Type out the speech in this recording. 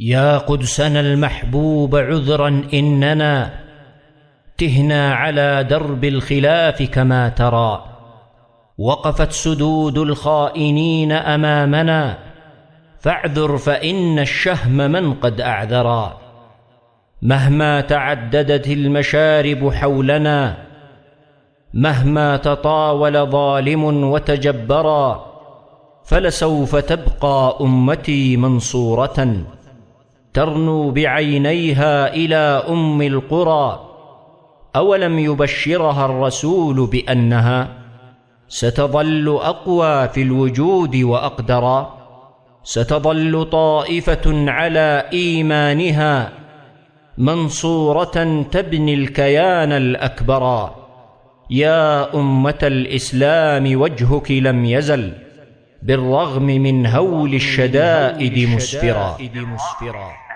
يا قدسنا المحبوب عذرا إننا تهنا على درب الخلاف كما ترى. وقفت سدود الخائنين أمامنا فاعذر فإن الشهم من قد أعذرا. مهما تعددت المشارب حولنا مهما تطاول ظالم وتجبرا فلسوف تبقى أمتي منصورة. ترنو بعينيها إلى أم القرى أولم يبشرها الرسول بأنها ستظل أقوى في الوجود وأقدرا ستظل طائفة على إيمانها منصورة تبني الكيان الأكبرا يا أمة الإسلام وجهك لم يزل. بالرغم من هول الشدائد مسفرا